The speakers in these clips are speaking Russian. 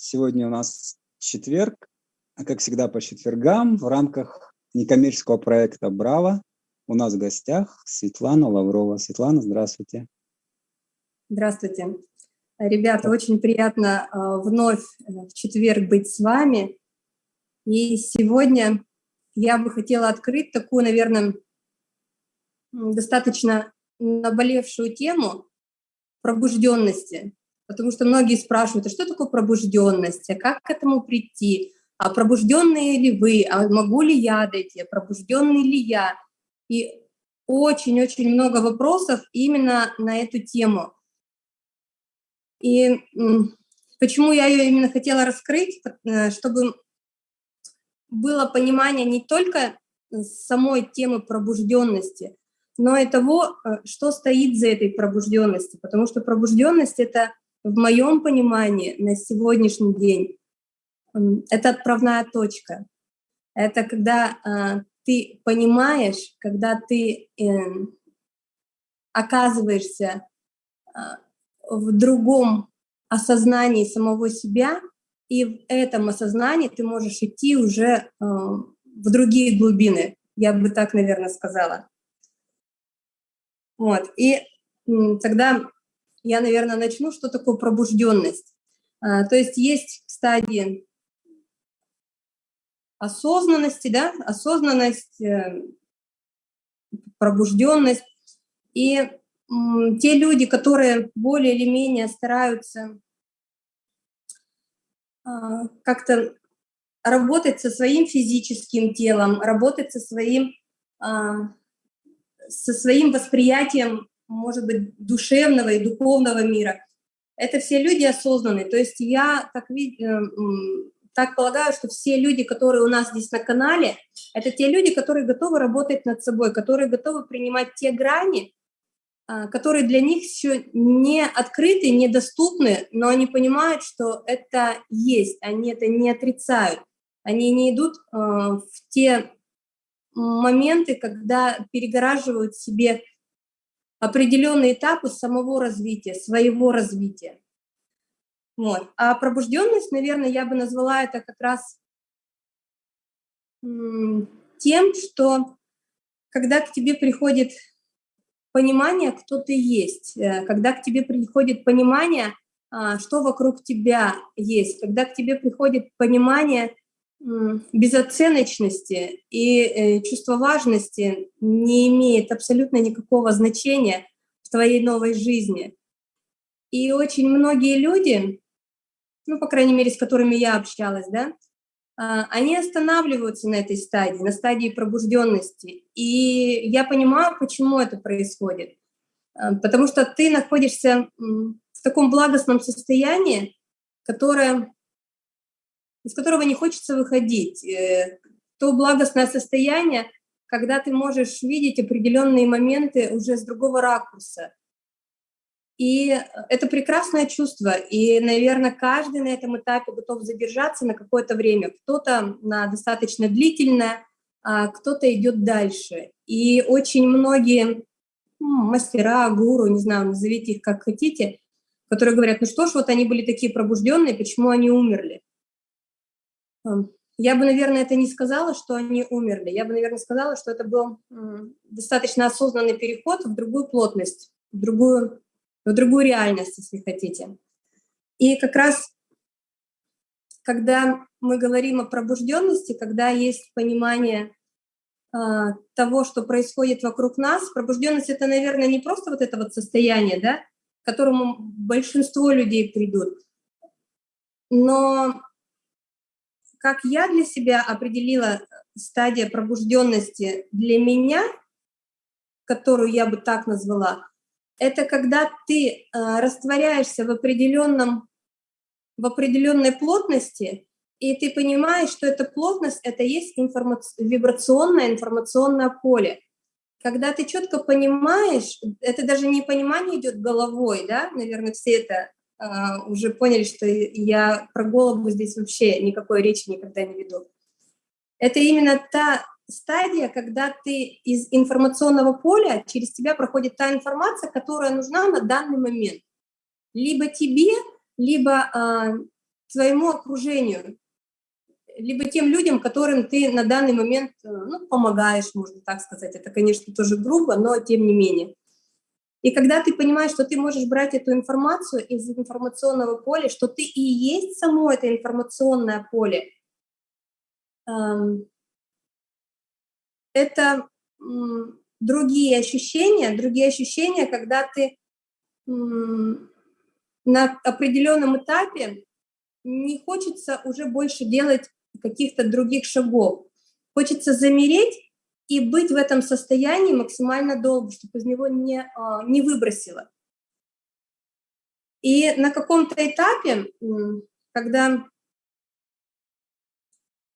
Сегодня у нас четверг, а как всегда по четвергам в рамках некоммерческого проекта «Браво» у нас в гостях Светлана Лаврова. Светлана, здравствуйте. Здравствуйте. Ребята, очень приятно э, вновь в четверг быть с вами. И сегодня я бы хотела открыть такую, наверное, достаточно наболевшую тему пробужденности. Потому что многие спрашивают, а что такое пробужденность, а как к этому прийти, а пробужденные ли вы, а могу ли я дойти, а пробужденный ли я. И очень-очень много вопросов именно на эту тему. И почему я ее именно хотела раскрыть, э, чтобы было понимание не только самой темы пробужденности, но и того, э, что стоит за этой пробужденностью. Потому что пробужденность — это, в моем понимании, на сегодняшний день, это отправная точка. Это когда э, ты понимаешь, когда ты э, оказываешься э, в другом осознании самого себя, и в этом осознании ты можешь идти уже э, в другие глубины, я бы так, наверное, сказала. Вот. И тогда я, наверное, начну, что такое пробужденность. А, то есть есть стадии осознанности, да, осознанность, э, пробужденность. И те люди, которые более или менее стараются а, как-то работать со своим физическим телом, работать со своим а, со своим восприятием, может быть, душевного и духовного мира. Это все люди осознанные. То есть я так, э, так полагаю, что все люди, которые у нас здесь на канале, это те люди, которые готовы работать над собой, которые готовы принимать те грани, а, которые для них еще не открыты, недоступны, но они понимают, что это есть, они это не отрицают. Они не идут э, в те моменты, когда перегораживают себе определенные этапы самого развития, своего развития. Вот. А пробужденность, наверное, я бы назвала это как раз тем, что когда к тебе приходит понимание, кто ты есть, э, когда к тебе приходит понимание, а, что вокруг тебя есть, когда к тебе приходит понимание, безоценочности и э, чувство важности не имеет абсолютно никакого значения в твоей новой жизни. И очень многие люди, ну, по крайней мере, с которыми я общалась, да, а, они останавливаются на этой стадии, на стадии пробужденности. И я понимаю, почему это происходит. А, потому что ты находишься в таком благостном состоянии, которое из которого не хочется выходить. Э, то благостное состояние, когда ты можешь видеть определенные моменты уже с другого ракурса. И это прекрасное чувство. И, наверное, каждый на этом этапе готов задержаться на какое-то время. Кто-то на достаточно длительное, а кто-то идет дальше. И очень многие мастера, гуру, не знаю, назовите их как хотите, которые говорят, ну что ж, вот они были такие пробужденные, почему они умерли? Я бы, наверное, это не сказала, что они умерли. Я бы, наверное, сказала, что это был достаточно осознанный переход в другую плотность, в другую, в другую реальность, если хотите. И как раз, когда мы говорим о пробужденности, когда есть понимание э, того, что происходит вокруг нас, пробужденность — это, наверное, не просто вот это вот состояние, да, к которому большинство людей придут, но как я для себя определила стадия пробужденности для меня, которую я бы так назвала, это когда ты э, растворяешься в определенном в определенной плотности, и ты понимаешь, что эта плотность — это есть информа... вибрационное информационное поле. Когда ты четко понимаешь, это даже не понимание идет головой, да, наверное, все это уже поняли, что я про голову здесь вообще никакой речи никогда не веду. Это именно та стадия, когда ты из информационного поля, через тебя проходит та информация, которая нужна на данный момент. Либо тебе, либо а, своему окружению, либо тем людям, которым ты на данный момент э, ну, помогаешь, можно так сказать. Это, конечно, тоже грубо, но тем не менее. И когда ты понимаешь, что ты можешь брать эту информацию из информационного поля, что ты и есть само это информационное поле, эм, это другие ощущения, другие ощущения, когда ты на определенном этапе не хочется уже больше делать каких-то других шагов. Хочется замереть и быть в этом состоянии максимально долго, чтобы из него не, а, не выбросило. И на каком-то этапе, когда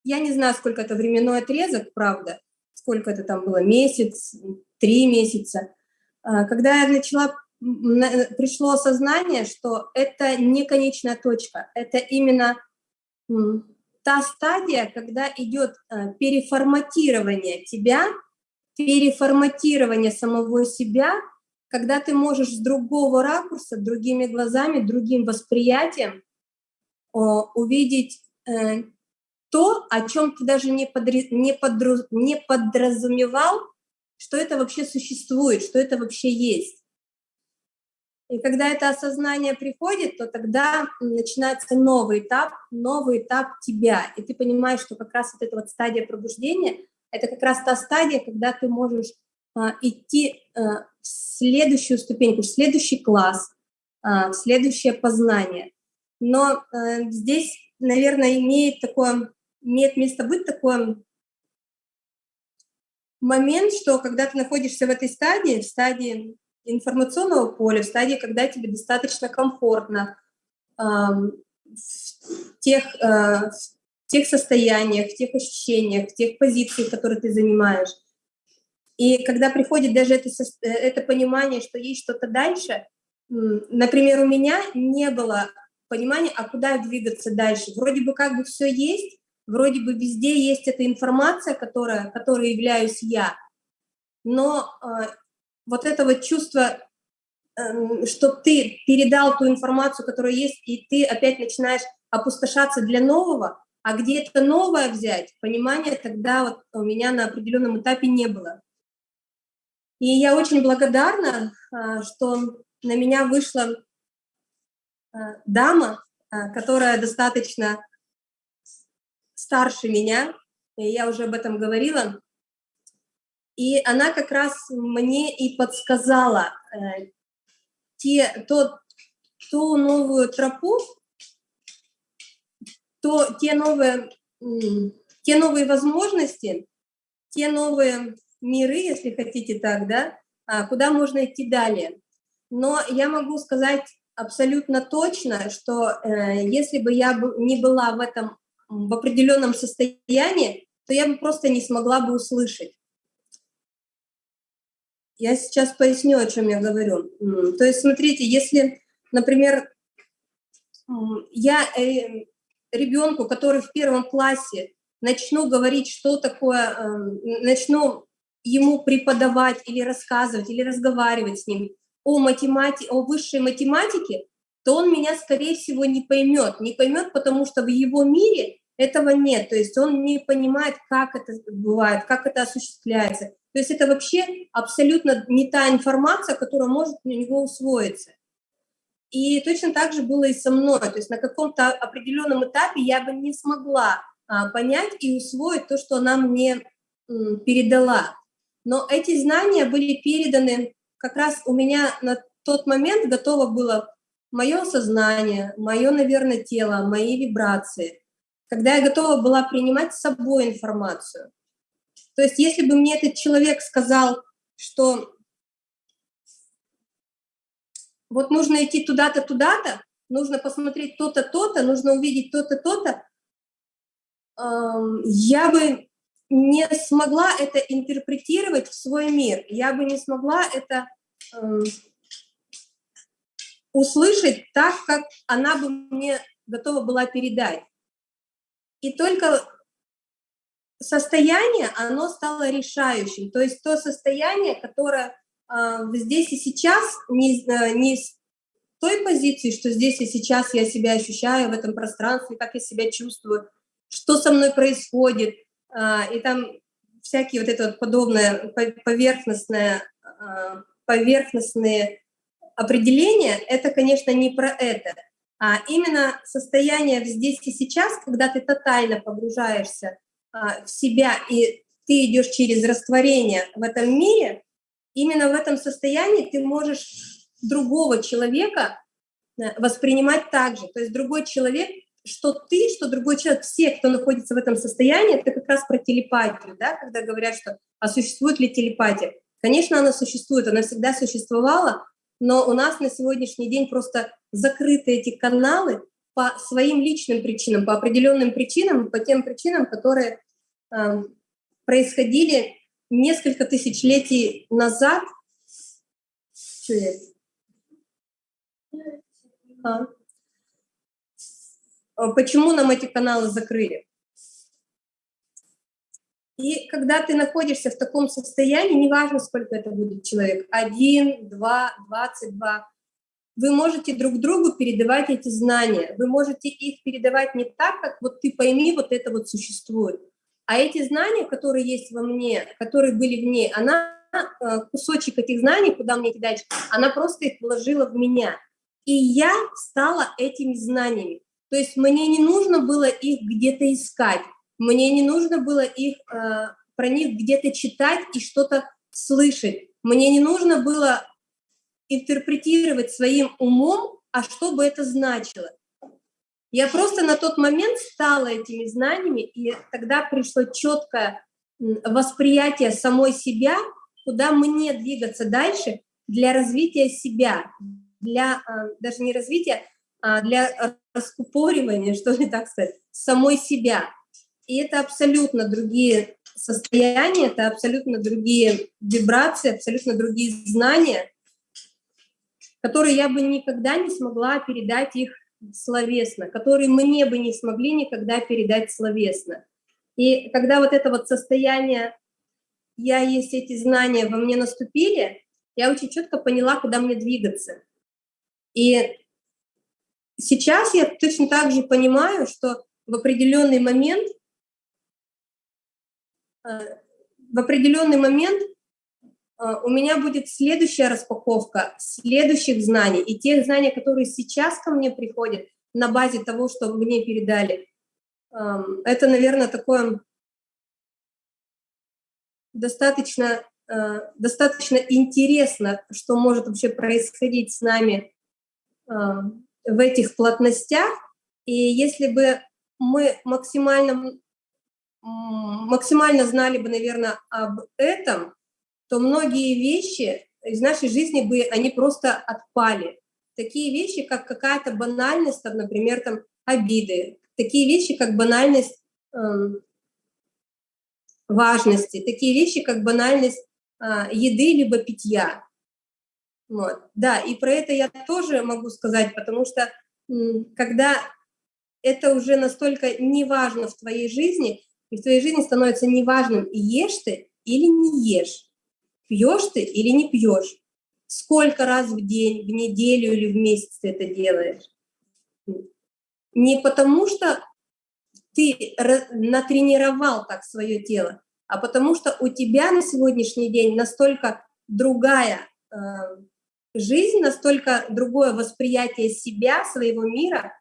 я не знаю, сколько это временной отрезок, правда, сколько это там было, месяц, три месяца, а, когда я начала, пришло осознание, что это не конечная точка, это именно та стадия, когда идет э, переформатирование тебя, переформатирование самого себя, когда ты можешь с другого ракурса, другими глазами, другим восприятием увидеть э, то, о чем ты даже не подразумевал, что это вообще существует, что это вообще есть. И когда это осознание приходит, то тогда начинается новый этап, новый этап тебя. И ты понимаешь, что как раз вот эта вот стадия пробуждения, это как раз та стадия, когда ты можешь а, идти а, в следующую ступеньку, в следующий класс, а, в следующее познание. Но а, здесь, наверное, имеет такое, имеет место быть такой момент, что когда ты находишься в этой стадии, в стадии информационного поля, в стадии, когда тебе достаточно комфортно э, в, тех, э, в тех состояниях, в тех ощущениях, в тех позициях, которые ты занимаешь. И когда приходит даже это, это понимание, что есть что-то дальше, например, у меня не было понимания, а куда двигаться дальше. Вроде бы как бы все есть, вроде бы везде есть эта информация, которая, которой являюсь я, но э, вот это вот чувство, эм, что ты передал ту информацию, которая есть, и ты опять начинаешь опустошаться для нового, а где это новое взять, понимания тогда вот у меня на определенном этапе не было. И я очень благодарна, а, что на меня вышла а, дама, а, которая достаточно старше меня, и я уже об этом говорила, и она как раз мне и подсказала э, те, то, ту новую тропу, то, те, новые, те новые возможности, те новые миры, если хотите так, да, а, куда можно идти далее. Но я могу сказать абсолютно точно, что э, если бы я не была в этом в определенном состоянии, то я бы просто не смогла бы услышать. Я сейчас поясню, о чем я говорю. То есть, смотрите, если, например, я э, ребенку, который в первом классе, начну говорить, что такое, эм, начну ему преподавать или рассказывать, или разговаривать с ним о, математике, о высшей математике, то он меня, скорее всего, не поймет. Не поймет, потому что в его мире этого нет. То есть он не понимает, как это бывает, как это осуществляется. То есть это вообще абсолютно не та информация, которая может у него усвоиться. И точно так же было и со мной. То есть на каком-то определенном этапе я бы не смогла а, понять и усвоить то, что она мне передала. Но эти знания были переданы как раз у меня на тот момент готово было мое сознание, мое, наверное, тело, мои вибрации, когда я готова была принимать с собой информацию. То есть если бы мне этот человек сказал, что вот нужно идти туда-то, туда-то, нужно посмотреть то-то, то-то, нужно увидеть то-то, то-то, я бы не смогла это интерпретировать в свой мир, я бы не смогла это услышать так, как она бы мне готова была передать. И только состояние, оно стало решающим. То есть то состояние, которое э, здесь и сейчас не, э, не той позиции, что здесь и сейчас я себя ощущаю в этом пространстве, как я себя чувствую, что со мной происходит, а, и там всякие вот это вот подобное поверхностное, а, поверхностные определения, это, конечно, не про это, а именно состояние здесь и сейчас, когда ты тотально погружаешься а, в себя и ты идешь через растворение в этом мире, именно в этом состоянии ты можешь другого человека э, воспринимать так же. То есть другой человек, что ты, что другой человек, все, кто находится в этом состоянии, это как раз про телепатию, да, когда говорят, что а существует ли телепатия. Конечно, она существует, она всегда существовала, но у нас на сегодняшний день просто закрыты эти каналы по своим личным причинам, по определенным причинам, по тем причинам, которые э, происходили несколько тысячелетий назад. Что это? А. а. Почему нам эти каналы закрыли? И когда ты находишься в таком состоянии, неважно, сколько это будет человек, один, два, двадцать два, вы можете друг другу передавать эти знания. Вы можете их передавать не так, как вот ты пойми, вот это вот существует. А эти знания, которые есть во мне, которые были в ней, она, э, кусочек этих знаний, куда мне кидать, она просто их вложила в меня. И я стала этими знаниями. То есть мне не нужно было их где-то искать, мне не нужно было их, э, про них где-то читать и что-то слышать. Мне не нужно было интерпретировать своим умом, а что бы это значило. Я просто на тот момент стала этими знаниями, и тогда пришло четкое восприятие самой себя, куда мне двигаться дальше для развития себя, для а, даже не развития, а для раскупоривания, что ли так сказать, самой себя. И это абсолютно другие состояния, это абсолютно другие вибрации, абсолютно другие знания, которые я бы никогда не смогла передать их словесно, которые мне бы не смогли никогда передать словесно. И когда вот это вот состояние «я есть эти знания» во мне наступили, я очень четко поняла, куда мне двигаться. И сейчас я точно так же понимаю, что в определенный момент, э, в определенный момент у меня будет следующая распаковка следующих знаний. И тех знаний, которые сейчас ко мне приходят на базе того, что мне передали, эм, это, наверное, такое достаточно, э, достаточно интересно, что может вообще происходить с нами в этих плотностях, и если бы мы максимально, максимально знали бы, наверное, об этом, то многие вещи из нашей жизни бы, они просто отпали. Такие вещи, как какая-то банальность, там, например, там, обиды, такие вещи, как банальность э, важности, такие вещи, как банальность э, еды либо питья. Вот. Да, и про это я тоже могу сказать, потому что когда это уже настолько неважно в твоей жизни, и в твоей жизни становится неважным, ешь ты или не ешь, пьешь ты или не пьешь, сколько раз в день, в неделю или в месяц ты это делаешь. Не потому что ты натренировал так свое тело, а потому что у тебя на сегодняшний день настолько другая э, жизнь, настолько другое восприятие себя, своего мира,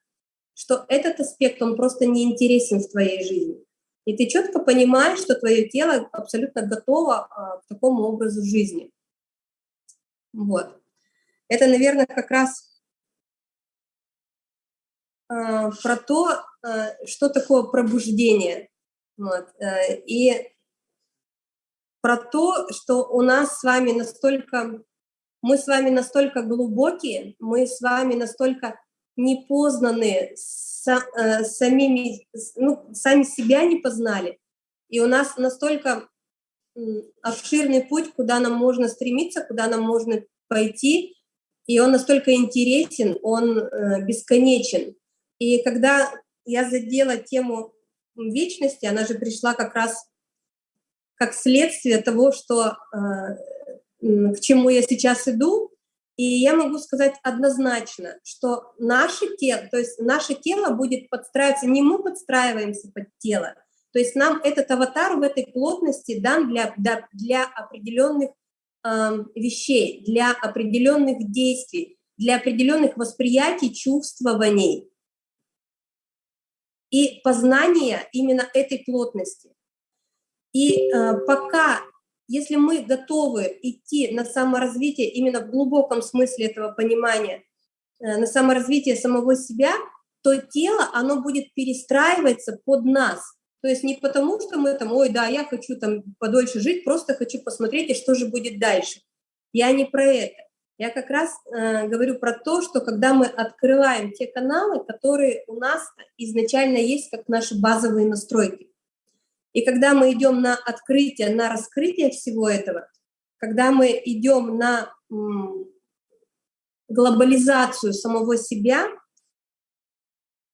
что этот аспект, он просто не интересен в твоей жизни. И ты четко понимаешь, что твое тело абсолютно готово а, к такому образу жизни. Вот. Это, наверное, как раз а, про то, а, что такое пробуждение. Вот. Э, и про то, что у нас с вами настолько мы с вами настолько глубокие, мы с вами настолько непознанные, са, э, самими, ну, сами себя не познали. И у нас настолько обширный путь, куда нам можно стремиться, куда нам можно пойти, и он настолько интересен, он э, бесконечен. И когда я задела тему вечности, она же пришла как раз как следствие того, что э, к чему я сейчас иду. И я могу сказать однозначно, что наше тело, то есть наше тело будет подстраиваться, не мы подстраиваемся под тело, то есть нам этот аватар в этой плотности дан для, для, для определенных э, вещей, для определенных действий, для определенных восприятий, чувствований и познания именно этой плотности. И э, пока, если мы готовы идти на саморазвитие именно в глубоком смысле этого понимания, э, на саморазвитие самого себя, то тело, оно будет перестраиваться под нас. То есть не потому, что мы там, ой, да, я хочу там подольше жить, просто хочу посмотреть, и что же будет дальше. Я не про это. Я как раз э, говорю про то, что когда мы открываем те каналы, которые у нас изначально есть как наши базовые настройки. И когда мы идем на открытие, на раскрытие всего этого, когда мы идем на глобализацию самого себя,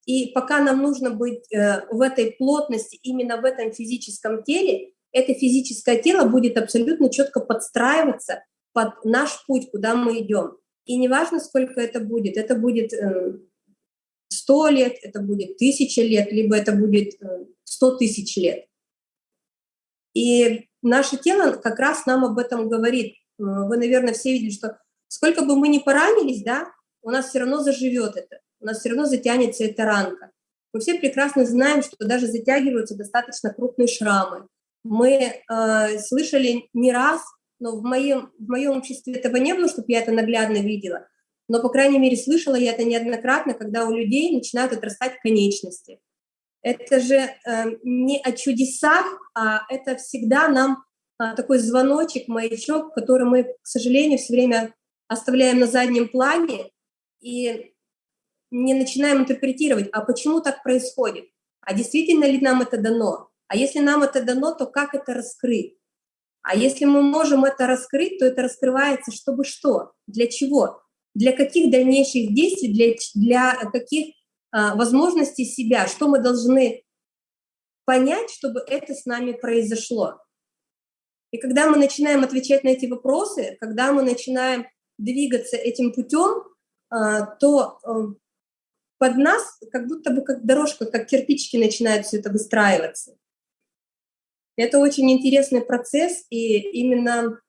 и пока нам нужно быть э, в этой плотности, именно в этом физическом теле, это физическое тело будет абсолютно четко подстраиваться под наш путь, куда мы идем. И неважно, сколько это будет, это будет э, сто лет, это будет тысяча лет, либо это будет э, сто тысяч лет. И наше тело как раз нам об этом говорит. Э, вы, наверное, все видели, что сколько бы мы ни поранились, да, у нас все равно заживет это, у нас все равно затянется эта ранка. Мы все прекрасно знаем, что даже затягиваются достаточно крупные шрамы. Мы э, слышали не раз но в моем, в моем обществе этого не было, чтобы я это наглядно видела. Но, по крайней мере, слышала я это неоднократно, когда у людей начинают отрастать конечности. Это же э, не о чудесах, а это всегда нам э, такой звоночек, маячок, который мы, к сожалению, все время оставляем на заднем плане и не начинаем интерпретировать, а почему так происходит, а действительно ли нам это дано, а если нам это дано, то как это раскрыть. А если мы можем это раскрыть, то это раскрывается, чтобы что, для чего, для каких дальнейших действий, для, для каких а, возможностей себя, что мы должны понять, чтобы это с нами произошло. И когда мы начинаем отвечать на эти вопросы, когда мы начинаем двигаться этим путем, а, то а, под нас как будто бы как дорожка, как кирпичики начинают все это выстраиваться. Это очень интересный процесс, и именно,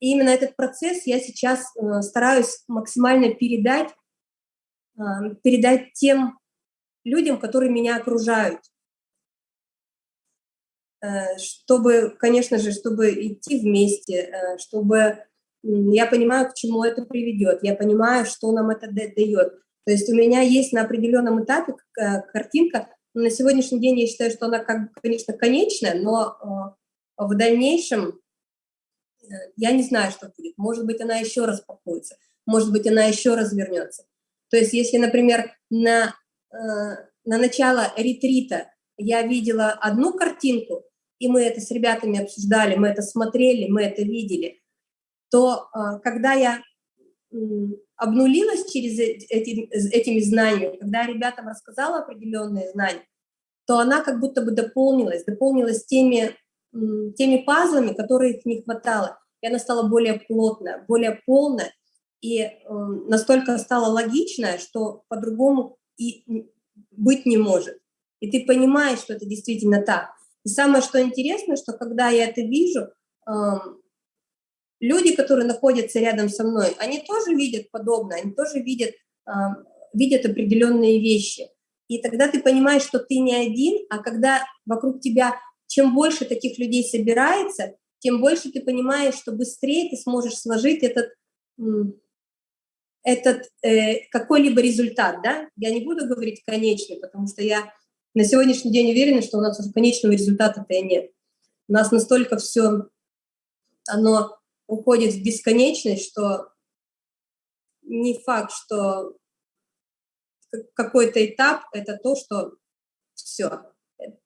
именно этот процесс я сейчас э, стараюсь максимально передать, передать тем людям, которые меня окружают. Э, чтобы, конечно же, чтобы идти вместе, чтобы я понимаю, к чему это приведет, я понимаю, что нам это дает. То есть у меня есть на определенном этапе картинка, на сегодняшний день я считаю, что она, как, конечно, конечная, но э, в дальнейшем э, я не знаю, что будет. Может быть, она еще распакуется, может быть, она еще развернется. То есть, если, например, на, э, на начало ретрита я видела одну картинку, и мы это с ребятами обсуждали, мы это смотрели, мы это видели, то когда я обнулилась через эти, этими знаниями, когда ребятам рассказала определенные знания, то она как будто бы дополнилась, дополнилась теми, теми пазлами, которые не хватало. И она стала более плотная, более полная, и настолько стала логичная, что по-другому и быть не может. И ты понимаешь, что это действительно так. И самое, что интересно, что когда я это вижу, люди, которые находятся рядом со мной, они тоже видят подобное, они тоже видят, э, видят определенные вещи. И тогда ты понимаешь, что ты не один, а когда вокруг тебя чем больше таких людей собирается, тем больше ты понимаешь, что быстрее ты сможешь сложить этот, этот э, какой-либо результат. Да? Я не буду говорить конечный, потому что я на сегодняшний день уверена, что у нас уже конечного результата-то и нет. У нас настолько все, оно уходит в бесконечность, что не факт, что какой-то этап — это то, что все.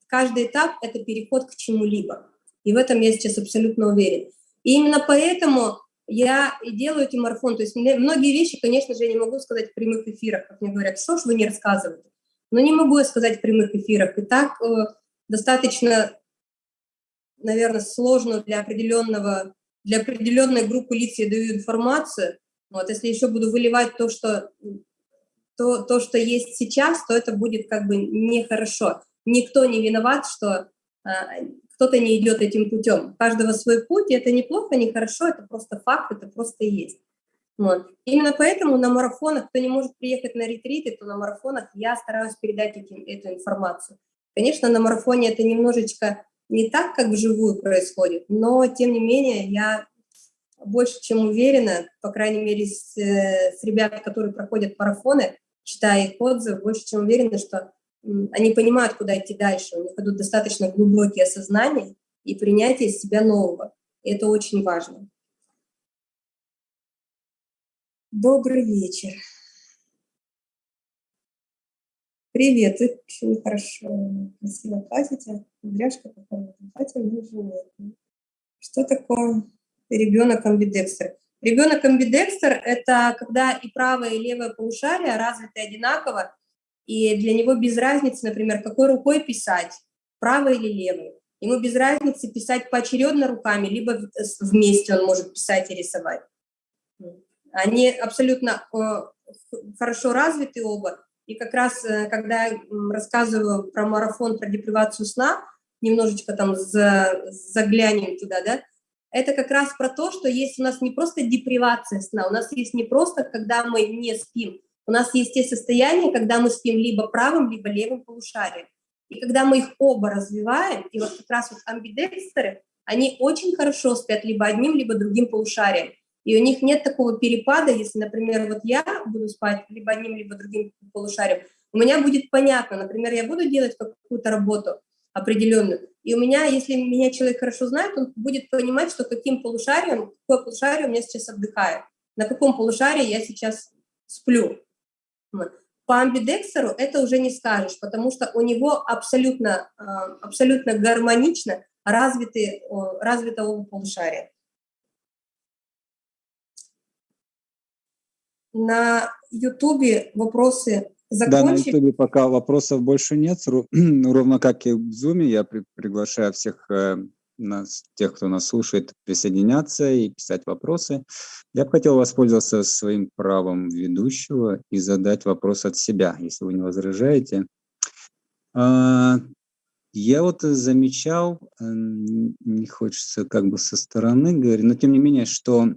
Каждый этап — это переход к чему-либо. И в этом я сейчас абсолютно уверен. И именно поэтому я и делаю эти марафон. То есть многие вещи, конечно же, я не могу сказать в прямых эфирах. Как мне говорят, что ж вы не рассказываете? Но не могу я сказать в прямых эфирах. И так э, достаточно, наверное, сложно для определенного для определенной группы лиц я даю информацию, Вот, если еще буду выливать то, что, то, то, что есть сейчас, то это будет как бы нехорошо. Никто не виноват, что а, кто-то не идет этим путем. У каждого свой путь, и это неплохо, не хорошо, это просто факт, это просто есть. Вот. Именно поэтому на марафонах, кто не может приехать на ретриты, то на марафонах я стараюсь передать этим, эту информацию. Конечно, на марафоне это немножечко не так, как вживую происходит, но тем не менее я больше чем уверена, по крайней мере, с, э, с ребят, которые проходят марафоны, читая их отзывы, больше чем уверена, что они понимают, куда идти дальше, у них идут достаточно глубокие осознания и принятие себя нового. И это очень важно. Добрый вечер. Привет, очень хорошо, красиво платите. Кудряшка какая-то, платье Что такое ребенок амбидекстер? Ребенок амбидекстер – это когда и правое, и левое полушарие развиты одинаково, и для него без разницы, например, какой рукой писать, правой или левой. Ему без разницы писать поочередно руками, либо вместе он может писать и рисовать. Они абсолютно э, хорошо развиты оба. И как раз, э, когда я рассказываю про марафон, про депривацию сна, немножечко там заглянем туда, да, это как раз про то, что есть у нас не просто депривация сна, у нас есть не просто, когда мы не спим, у нас есть те состояния, когда мы спим либо правым, либо левым полушарием. И когда мы их оба развиваем, и вот как раз вот амбидекстеры, они очень хорошо спят либо одним, либо другим полушарием. И у них нет такого перепада, если, например, вот я буду спать либо одним, либо другим полушарием, у меня будет понятно, например, я буду делать какую-то работу определенную, и у меня, если меня человек хорошо знает, он будет понимать, что каким полушарием, какое полушарие у меня сейчас отдыхает, на каком полушарии я сейчас сплю. По амбидекстеру это уже не скажешь, потому что у него абсолютно, а, абсолютно гармонично развиты, развито оба полушария. На Ютубе вопросы закончили. Да, на Ютубе пока вопросов больше нет. Ровно как и в Зуме, я при приглашаю всех э, нас, тех, кто нас слушает, присоединяться и писать вопросы. Я бы хотел воспользоваться своим правом ведущего и задать вопрос от себя, если вы не возражаете. А, я вот замечал, э, не хочется как бы со стороны говорить, но тем не менее, что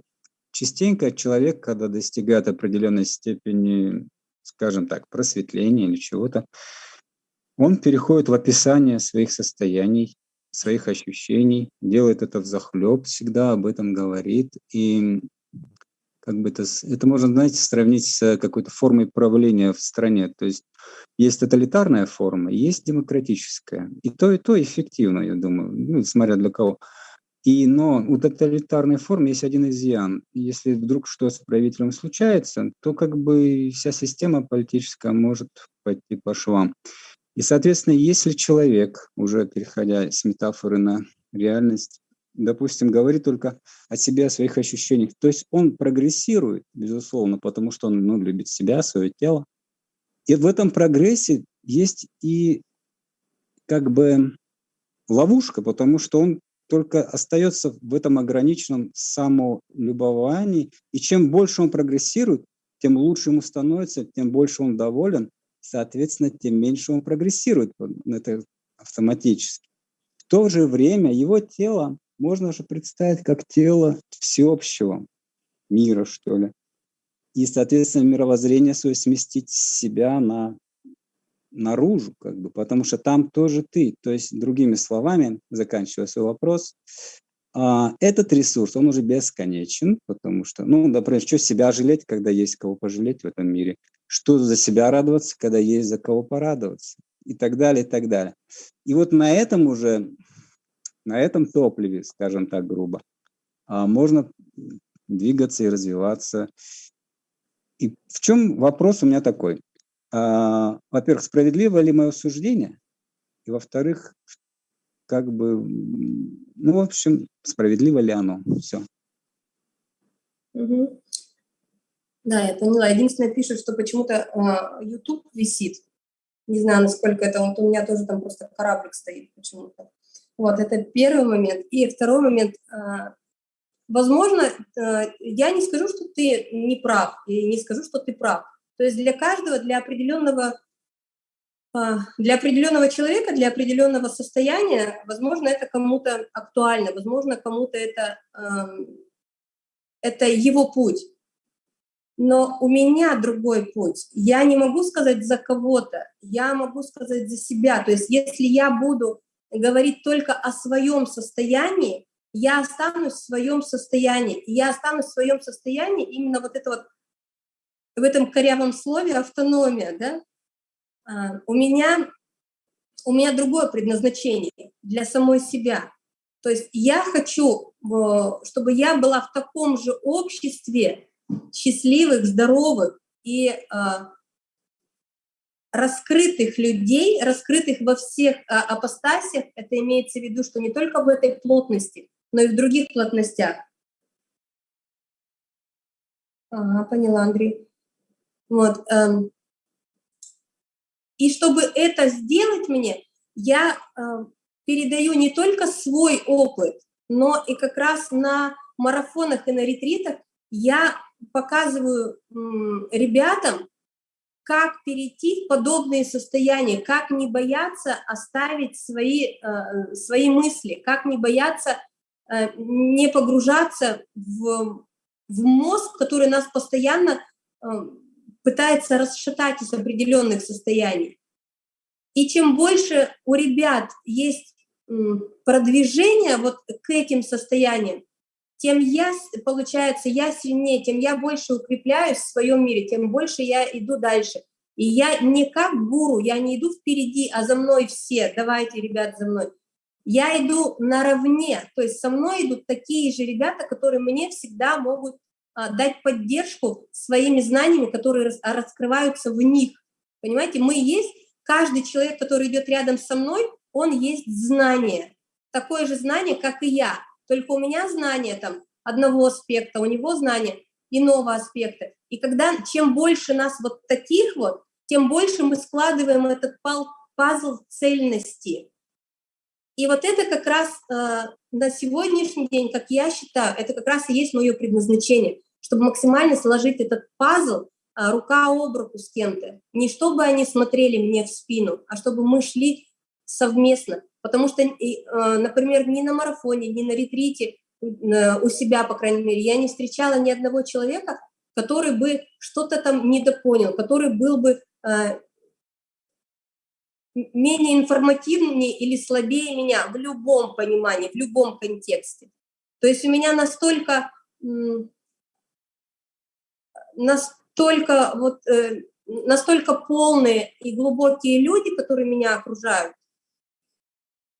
частенько человек, когда достигает определенной степени, скажем так, просветления или чего-то, он переходит в описание своих состояний, своих ощущений, делает это в захлеб, всегда об этом говорит. И как бы это, это можно, знаете, сравнить с какой-то формой правления в стране. То есть есть тоталитарная форма, есть демократическая. И то, и то эффективно, я думаю, ну, смотря для кого. И, но у тоталитарной формы есть один изъян. Если вдруг что с правителем случается, то как бы вся система политическая может пойти по швам. И, соответственно, если человек, уже переходя с метафоры на реальность, допустим, говорит только о себе, о своих ощущениях, то есть он прогрессирует, безусловно, потому что он ну, любит себя, свое тело. И в этом прогрессе есть и как бы ловушка, потому что он только остается в этом ограниченном самолюбовании. И чем больше он прогрессирует, тем лучше ему становится, тем больше он доволен, соответственно, тем меньше он прогрессирует. Это автоматически. В то же время его тело можно же представить как тело всеобщего мира, что ли. И, соответственно, мировоззрение свое сместить с себя на наружу, как бы, потому что там тоже ты. То есть, другими словами, заканчивая свой вопрос, а, этот ресурс, он уже бесконечен, потому что, ну, например, что себя жалеть, когда есть кого пожалеть в этом мире? Что за себя радоваться, когда есть за кого порадоваться? И так далее, и так далее. И вот на этом уже, на этом топливе, скажем так грубо, а, можно двигаться и развиваться. И в чем вопрос у меня такой? А, во-первых, справедливо ли мое суждение? И во-вторых, как бы, ну, в общем, справедливо ли оно? Все. Угу. Да, я поняла. Единственное, пишут, что почему-то э, YouTube висит. Не знаю, насколько это, вот у меня тоже там просто кораблик стоит почему-то. Вот, это первый момент. И второй момент, э, возможно, э, я не скажу, что ты не прав, и не скажу, что ты прав. То есть для каждого, для определенного, а, для определенного человека, для определенного состояния, возможно, это кому-то актуально, возможно, кому-то это, эм, это его путь. Но у меня другой путь. Я не могу сказать за кого-то, я могу сказать за себя. То есть если я буду говорить только о своем состоянии, я останусь в своем состоянии. Я останусь в своем состоянии именно вот это вот, в этом корявом слове автономия, да? А, у меня, у меня другое предназначение для самой себя. То есть я хочу, чтобы я была в таком же обществе счастливых, здоровых и а, раскрытых людей, раскрытых во всех а, апостасиях, это имеется в виду, что не только в этой плотности, но и в других плотностях. Ага, поняла, Андрей. Вот. Эм. И чтобы это сделать мне, я э, передаю не только свой опыт, но и как раз на марафонах и на ретритах я показываю ребятам, как перейти в подобные состояния, как не бояться оставить свои, э, свои мысли, как не бояться Э, не погружаться в, в мозг, который нас постоянно э, пытается расшатать из определенных состояний. И чем больше у ребят есть продвижение вот к этим состояниям, тем я, получается, я сильнее, тем я больше укрепляюсь в своем мире, тем больше я иду дальше. И я не как гуру, я не иду впереди, а за мной все, давайте, ребят, за мной. Я иду наравне, то есть со мной идут такие же ребята, которые мне всегда могут а, дать поддержку своими знаниями, которые рас, раскрываются в них. Понимаете, мы есть, каждый человек, который идет рядом со мной, он есть знание, такое же знание, как и я. Только у меня знание там одного аспекта, у него знание иного аспекта. И когда чем больше нас вот таких вот, тем больше мы складываем этот пазл цельности. И вот это как раз э, на сегодняшний день, как я считаю, это как раз и есть мое предназначение, чтобы максимально сложить этот пазл э, рука об руку с кем-то. Не чтобы они смотрели мне в спину, а чтобы мы шли совместно. Потому что, э, например, ни на марафоне, ни на ретрите э, у себя, по крайней мере, я не встречала ни одного человека, который бы что-то там недопонял, который был бы э, менее информативнее или слабее меня в любом понимании, в любом контексте. То есть у меня настолько, настолько, вот, настолько полные и глубокие люди, которые меня окружают,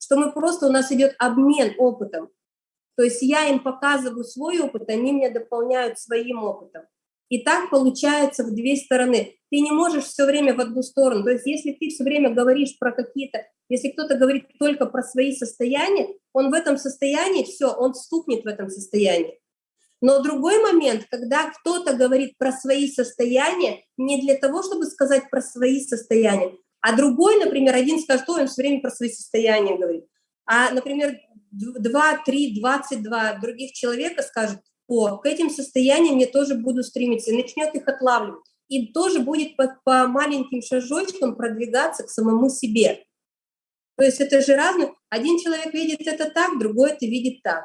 что мы просто, у нас идет обмен опытом. То есть я им показываю свой опыт, они меня дополняют своим опытом. И так получается в две стороны. Ты не можешь все время в одну сторону. То есть если ты все время говоришь про какие-то, если кто-то говорит только про свои состояния, он в этом состоянии, все, он стукнет в этом состоянии. Но другой момент, когда кто-то говорит про свои состояния, не для того, чтобы сказать про свои состояния, а другой, например, один скажет, что он все время про свои состояния говорит. А, например, 2, 3, 22 других человека скажут, о, к этим состояниям я тоже буду стремиться, и начнет их отлавливать. И тоже будет по, по маленьким шажочкам продвигаться к самому себе. То есть это же разное. Один человек видит это так, другой это видит так.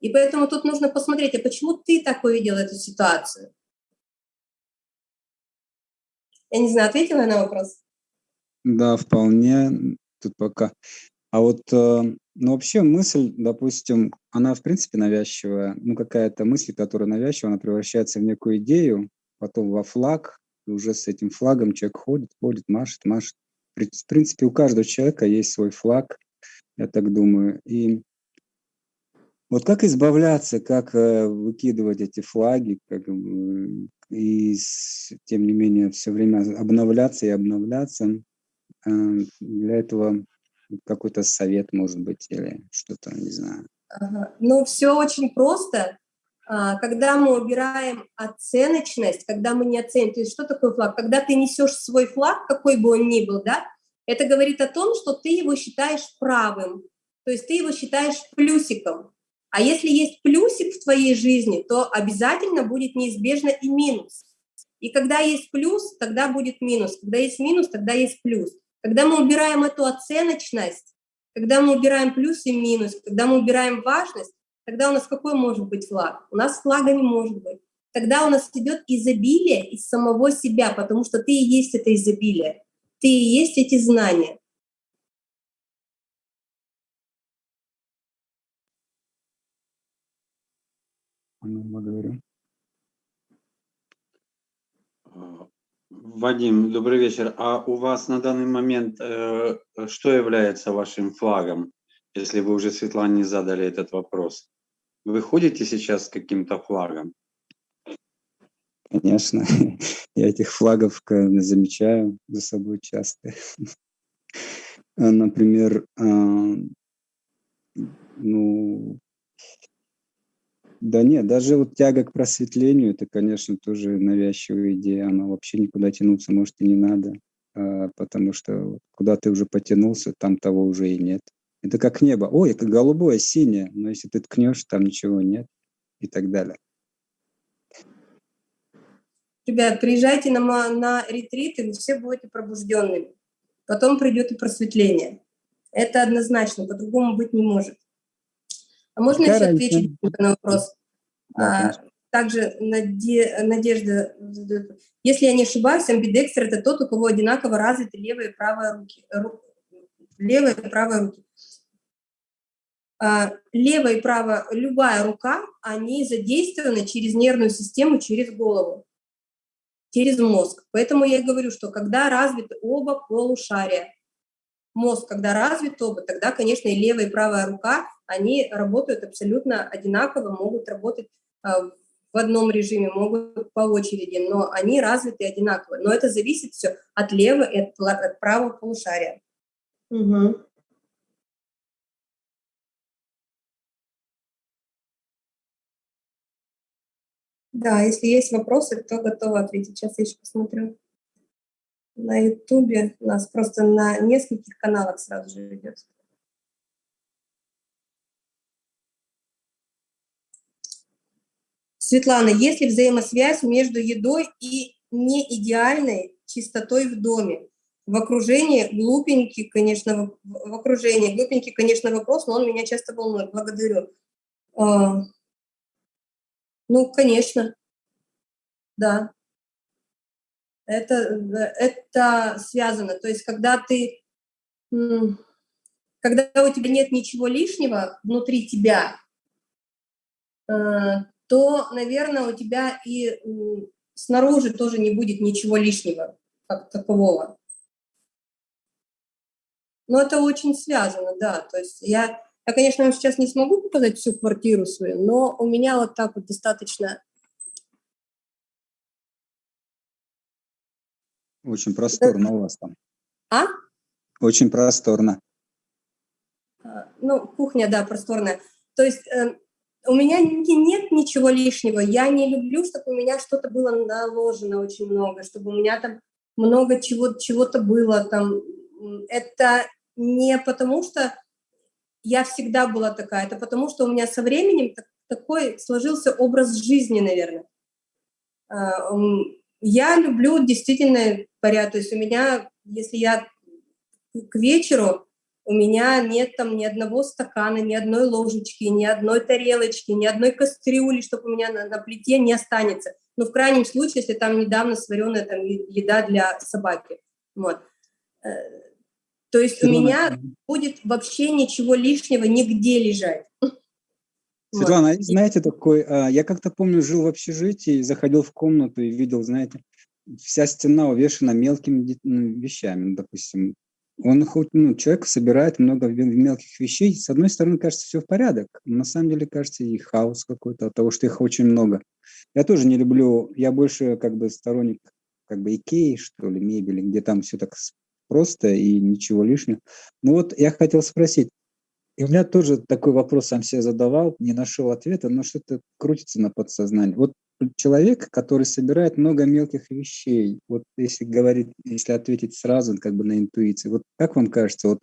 И поэтому тут нужно посмотреть, а почему ты так увидел эту ситуацию? Я не знаю, ответила на вопрос? Да, вполне. Тут пока. А вот э, ну, вообще мысль, допустим, она в принципе навязчивая. Ну, какая-то мысль, которая навязчивая, она превращается в некую идею, потом во флаг, и уже с этим флагом человек ходит, ходит, машет, машет. В принципе, у каждого человека есть свой флаг, я так думаю. И вот как избавляться, как э, выкидывать эти флаги, как, и с, тем не менее все время обновляться и обновляться. Э, для этого какой-то совет, может быть, или что-то, не знаю. Ну, все очень просто. А, когда мы убираем оценочность, когда мы не оценим, то есть что такое флаг? Когда ты несешь свой флаг, какой бы он ни был, да, это говорит о том, что ты его считаешь правым, то есть ты его считаешь плюсиком. А если есть плюсик в твоей жизни, то обязательно будет неизбежно и минус. И когда есть плюс, тогда будет минус. Когда есть минус, тогда есть плюс. Когда мы убираем эту оценочность, когда мы убираем плюс и минус, когда мы убираем важность, тогда у нас какой может быть флаг? У нас флага не может быть. Тогда у нас идет изобилие из самого себя, потому что ты и есть это изобилие, ты и есть эти знания. Благодарю. Вадим, добрый вечер. А у вас на данный момент э, что является вашим флагом, если вы уже Светлане задали этот вопрос? Вы ходите сейчас с каким-то флагом? Конечно, я этих флагов замечаю за собой часто. Например, а, ну, да нет, даже вот тяга к просветлению, это, конечно, тоже навязчивая идея, она вообще никуда тянуться, может, и не надо, а, потому что куда ты уже потянулся, там того уже и нет. Это как небо. Ой, это голубое, синее, но если ты ткнешь, там ничего нет и так далее. Ребят, приезжайте на, на ретрит, и вы все будете пробужденными. Потом придет и просветление. Это однозначно, по-другому быть не может. А можно Какая еще ответить на вопрос? Да, а, также Наде, Надежда, если я не ошибаюсь, амбидекстер – это тот, у кого одинаково развиты левая и правая руки. Ру, левая и правая руки. А, левая и правая, любая рука, они задействованы через нервную систему, через голову, через мозг. Поэтому я и говорю, что когда развиты оба полушария, мозг, когда развит оба, тогда, конечно, и левая, и правая рука, они работают абсолютно одинаково, могут работать а, в одном режиме, могут по очереди, но они развиты одинаково. Но это зависит все от левого и от, от правого полушария. Угу. Да, если есть вопросы, то готова ответить. Сейчас я еще посмотрю на Ютубе. У нас просто на нескольких каналах сразу же идет. Светлана, есть ли взаимосвязь между едой и неидеальной чистотой в доме? В окружении глупенький, конечно, в окружении глупенький, конечно, вопрос, но он меня часто волнует. Благодарю. А, ну, конечно, да это, это связано. То есть когда ты, когда у тебя нет ничего лишнего внутри тебя, э, то, наверное, у тебя и снаружи тоже не будет ничего лишнего, как такового. Но это очень связано, да. То есть я, я, конечно, сейчас не смогу показать всю квартиру свою, но у меня вот так вот достаточно Очень просторно у вас там. А? Очень просторно. А, ну, кухня, да, просторная. То есть э, у меня нет ничего лишнего. Я не люблю, чтобы у меня что-то было наложено очень много, чтобы у меня там много чего, чего-то было там. Это не потому, что я всегда была такая, это потому, что у меня со временем такой сложился образ жизни, наверное. А, я люблю действительно порядок. То есть у меня, если я к вечеру, у меня нет там ни одного стакана, ни одной ложечки, ни одной тарелочки, ни одной кастрюли, чтобы у меня на, на плите не останется. Ну, в крайнем случае, если там недавно сваренная там, еда для собаки. Вот. Э, то есть у меня будет вообще ничего лишнего нигде лежать. Светлана, вот. знаете, такой, а, я как-то помню, жил в общежитии, заходил в комнату и видел, знаете, вся стена увешана мелкими ну, вещами, ну, допустим. Он хоть, ну, человек собирает много мелких вещей, с одной стороны, кажется, все в порядок, на самом деле, кажется, и хаос какой-то от того, что их очень много. Я тоже не люблю, я больше как бы сторонник как бы Икеи, что ли, мебели, где там все так просто и ничего лишнего. Ну вот я хотел спросить, и у меня тоже такой вопрос сам себе задавал, не нашел ответа, но что-то крутится на подсознании. Вот человек, который собирает много мелких вещей, вот если говорить, если ответить сразу как бы на интуиции, вот как вам кажется, вот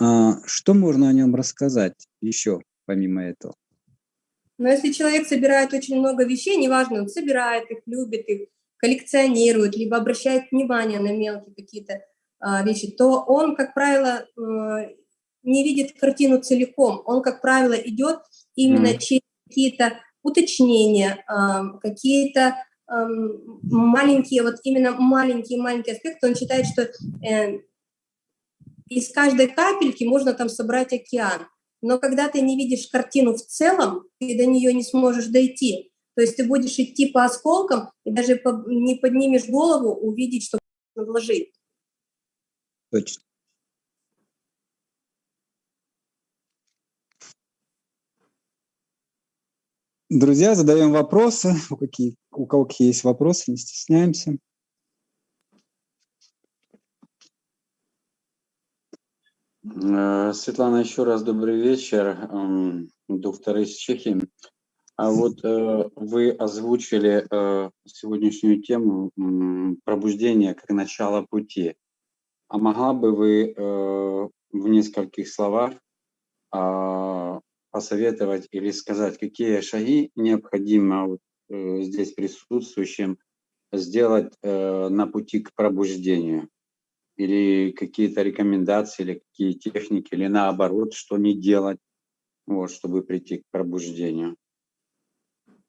а, что можно о нем рассказать еще помимо этого? Но если человек собирает очень много вещей, неважно, он собирает их, любит их, коллекционирует, либо обращает внимание на мелкие какие-то а, вещи, то он, как правило, э, не видит картину целиком. Он, как правило, идет именно mm. через какие-то уточнения, э, какие-то э, маленькие, вот именно маленькие-маленькие аспекты. Он считает, что э, из каждой капельки можно там собрать океан. Но когда ты не видишь картину в целом, ты до нее не сможешь дойти. То есть ты будешь идти по осколкам и даже не поднимешь голову, увидеть, что вложить. Точно. Друзья, задаем вопросы. У, какие, у кого какие есть вопросы, не стесняемся. Э, Светлана, еще раз добрый вечер. Доктор из Чехии. А вот э, вы озвучили э, сегодняшнюю тему пробуждения как начало пути. А могла бы вы в нескольких словах а, посоветовать или сказать, какие шаги необходимо вот, здесь присутствующим сделать на пути к пробуждению? или какие-то рекомендации, или какие техники, или наоборот, что не делать, вот, чтобы прийти к пробуждению.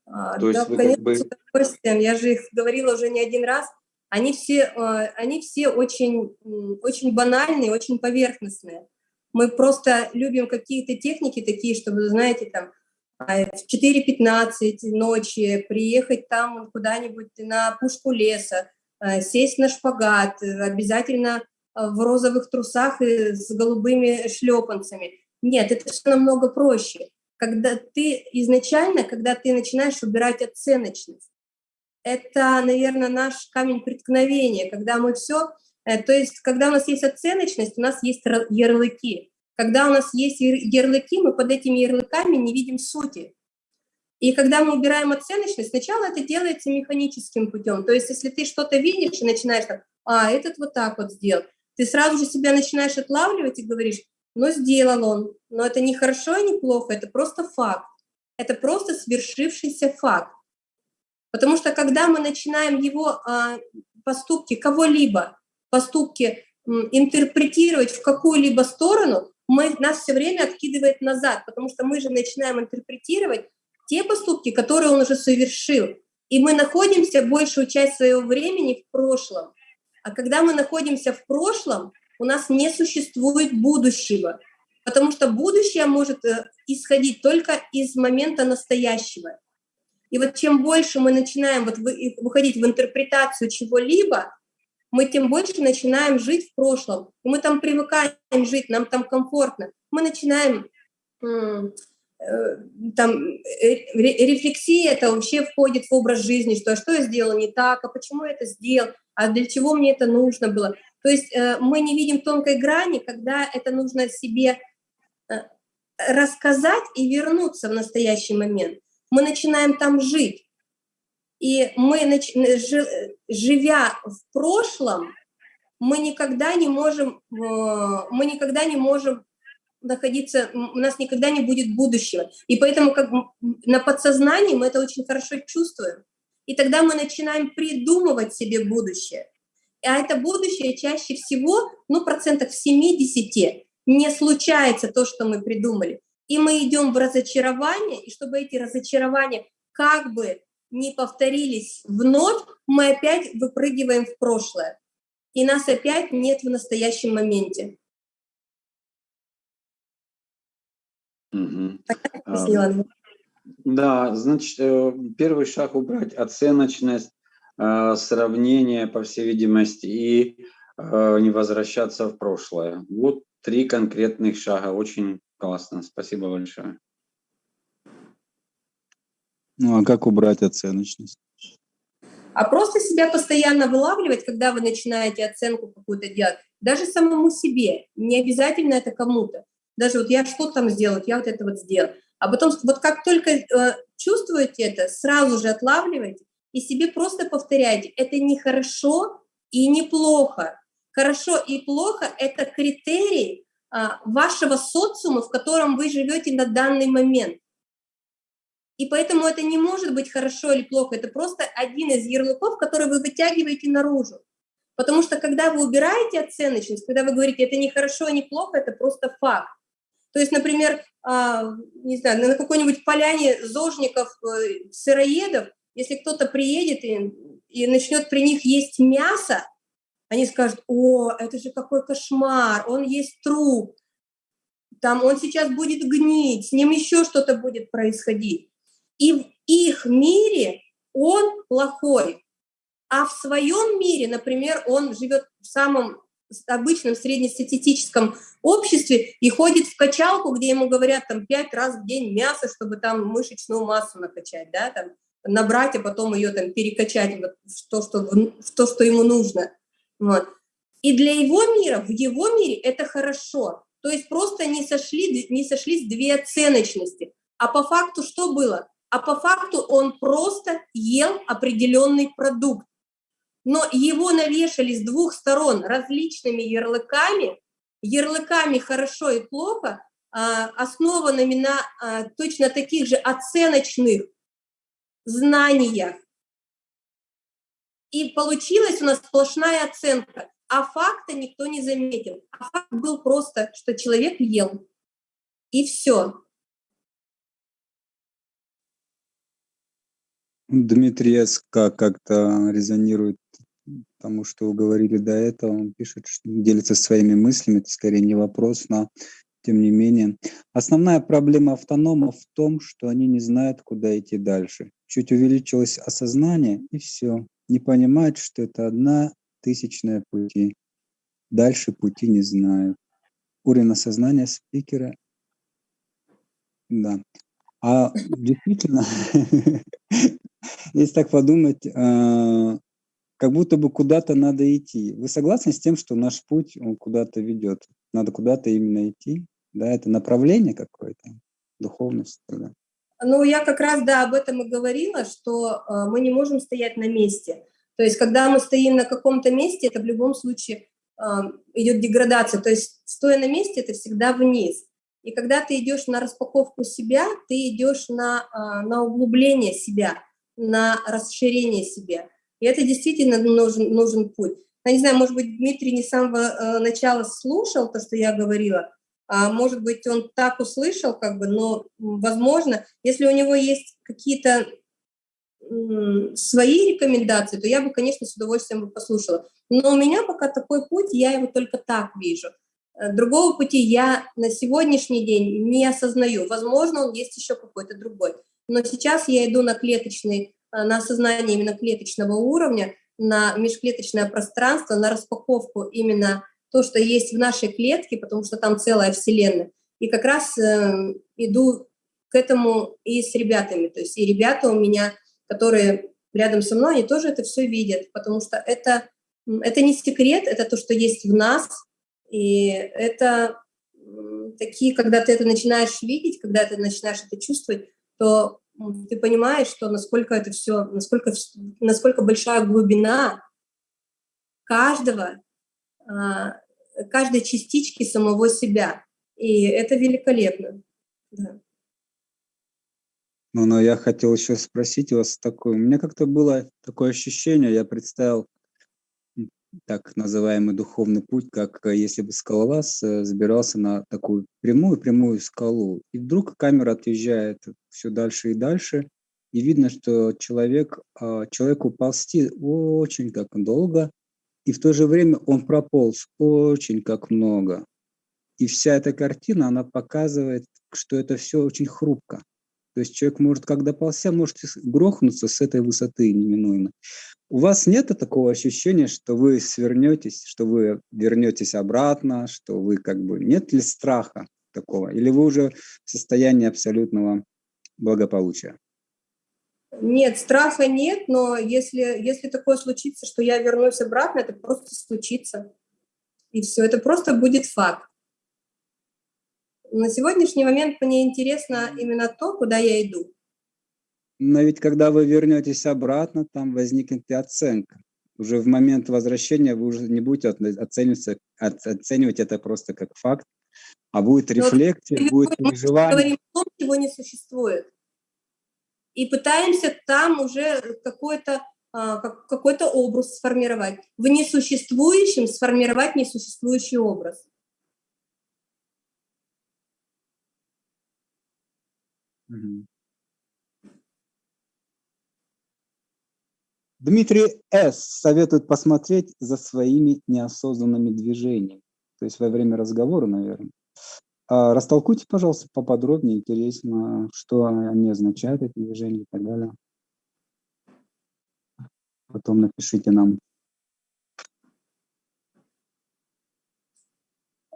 А, То да, есть вы конечно, как бы... с удовольствием. Я же их говорила уже не один раз. Они все, а, они все очень, очень банальные, очень поверхностные. Мы просто любим какие-то техники такие, чтобы, знаете, там, а, в 4.15 ночи приехать там куда-нибудь на пушку леса, Э, сесть на шпагат, обязательно э, в розовых трусах и с голубыми шлепанцами. Нет, это все намного проще. Когда ты изначально, когда ты начинаешь убирать оценочность, это, наверное, наш камень преткновения, когда мы все, то есть, когда у нас есть оценочность, у нас есть ярлыки. Когда у нас есть ярлыки, мы под этими ярлыками не видим сути. И когда мы убираем оценочность, сначала это делается механическим путем. То есть если ты что-то видишь и начинаешь так, а, этот вот так вот сделал, ты сразу же себя начинаешь отлавливать и говоришь, ну, сделал он, но это не хорошо и не плохо, это просто факт. Это просто свершившийся факт. Потому что когда мы начинаем его а, поступки кого-либо, поступки интерпретировать в какую-либо сторону, мы, нас все время откидывает назад, потому что мы же начинаем интерпретировать те поступки, которые он уже совершил. И мы находимся большую часть своего времени в прошлом. А когда мы находимся в прошлом, у нас не существует будущего, потому что будущее может э, исходить только из момента настоящего. И вот чем больше мы начинаем вот выходить в интерпретацию чего-либо, мы тем больше начинаем жить в прошлом. И мы там привыкаем жить, нам там комфортно. Мы начинаем Э, там э, рефлексия это вообще входит в образ жизни, что а что я сделала не так, а почему я это сделал, а для чего мне это нужно было. То есть э, мы не видим тонкой грани, когда это нужно себе рассказать и вернуться в настоящий момент. Мы начинаем там жить. И мы, живя в прошлом, мы никогда не можем, мы никогда не можем находиться, у нас никогда не будет будущего. И поэтому как на подсознании мы это очень хорошо чувствуем. И тогда мы начинаем придумывать себе будущее. А это будущее чаще всего, ну, процентов 70 не случается то, что мы придумали. И мы идем в разочарование, и чтобы эти разочарования как бы не повторились вновь, мы опять выпрыгиваем в прошлое. И нас опять нет в настоящем моменте. Угу. Да, значит, э, первый шаг убрать оценочность, э, сравнение, по всей видимости, и э, не возвращаться в прошлое. Вот три конкретных шага. Очень классно. Спасибо большое. Ну а как убрать оценочность? А просто себя постоянно вылавливать, когда вы начинаете оценку какую-то делать, даже самому себе, не обязательно это кому-то даже вот я что там сделал, я вот это вот сделал. А потом вот как только э, чувствуете это, сразу же отлавливайте и себе просто повторяйте, это не хорошо и не плохо. Хорошо и плохо – это критерии э, вашего социума, в котором вы живете на данный момент. И поэтому это не может быть хорошо или плохо, это просто один из ярлыков, который вы вытягиваете наружу. Потому что когда вы убираете оценочность, когда вы говорите, это не хорошо, не плохо, это просто факт. То есть, например, а, не знаю, на какой-нибудь поляне зожников, э, сыроедов, если кто-то приедет и, и начнет при них есть мясо, они скажут, о, это же какой кошмар, он есть труп, там он сейчас будет гнить, с ним еще что-то будет происходить. И в их мире он плохой, а в своем мире, например, он живет в самом обычном среднестатистическом обществе и ходит в качалку, где ему говорят там пять раз в день мясо, чтобы там мышечную массу накачать, да, там набрать, а потом ее там перекачать в то, что, в то, что ему нужно. Вот. И для его мира, в его мире это хорошо. То есть просто не, сошли, не сошлись две оценочности. А по факту что было? А по факту он просто ел определенный продукт. Но его навешали с двух сторон различными ярлыками, ярлыками хорошо и плохо, а, основанными на а, точно таких же оценочных знаниях. И получилась у нас сплошная оценка, а факта никто не заметил. А факт был просто, что человек ел. И все. Дмитрий СК как-то резонирует тому, что вы говорили до этого. Он пишет, что делится своими мыслями. Это скорее не вопрос, но тем не менее. Основная проблема автономов в том, что они не знают, куда идти дальше. Чуть увеличилось осознание, и все не понимают, что это одна тысячная пути. Дальше пути не знаю. Уровень осознания спикера. Да. А действительно, если так подумать, а, как будто бы куда-то надо идти. Вы согласны с тем, что наш путь, он куда-то ведет? Надо куда-то именно идти? Да, это направление какое-то, духовность. Да. Ну, я как раз, да, об этом и говорила, что э, мы не можем стоять на месте. То есть, когда мы стоим на каком-то месте, это в любом случае э, идет деградация. То есть, стоя на месте, это всегда вниз. И когда ты идешь на распаковку себя, ты идешь на, э, на углубление себя, на расширение себя. И это действительно нужен, нужен путь. Я не знаю, может быть, Дмитрий не с самого э, начала слушал то, что я говорила, а может быть, он так услышал, как бы, но, возможно, если у него есть какие-то свои рекомендации, то я бы, конечно, с удовольствием бы послушала. Но у меня пока такой путь, я его только так вижу. Э, другого пути я на сегодняшний день не осознаю. Возможно, он есть еще какой-то другой. Но сейчас я иду на клеточный, э, на осознание именно клеточного уровня, на межклеточное пространство, на распаковку именно то, что есть в нашей клетке, потому что там целая вселенная. И как раз э, иду к этому и с ребятами. То есть и ребята у меня, которые рядом со мной, они тоже это все видят, потому что это, это не секрет, это то, что есть в нас. И это такие, когда ты это начинаешь видеть, когда ты начинаешь это чувствовать, то ты понимаешь, что насколько это все, насколько, насколько большая глубина каждого а, каждой частички самого себя. И это великолепно. Да. Ну, но я хотел еще спросить вас такое. У меня как-то было такое ощущение, я представил так называемый духовный путь, как э, если бы скалолаз э, забирался на такую прямую-прямую скалу. И вдруг камера отъезжает все дальше и дальше, и видно, что человек, а, человеку ползти очень как долго, и в то же время он прополз очень как много. И вся эта картина, она показывает, что это все очень хрупко. То есть человек может, когда ползя, может грохнуться с этой высоты неминуемо. У вас нет такого ощущения, что вы свернетесь, что вы вернетесь обратно, что вы как бы... Нет ли страха такого? Или вы уже в состоянии абсолютного благополучия? Нет, страха нет, но если, если такое случится, что я вернусь обратно, это просто случится. И все, это просто будет факт. На сегодняшний момент мне интересно именно то, куда я иду. Но ведь когда вы вернетесь обратно, там возникнет и оценка. Уже в момент возвращения вы уже не будете оценивать, оценивать это просто как факт, а будет рефлексия, будет переживание. Мы говорим о том, чего не существует. и пытаемся там уже какой-то а, какой-то образ сформировать. В несуществующем сформировать несуществующий образ. Дмитрий С. советует посмотреть за своими неосознанными движениями. То есть во время разговора, наверное. А растолкуйте, пожалуйста, поподробнее, интересно, что они означают, эти движения и так далее. Потом напишите нам.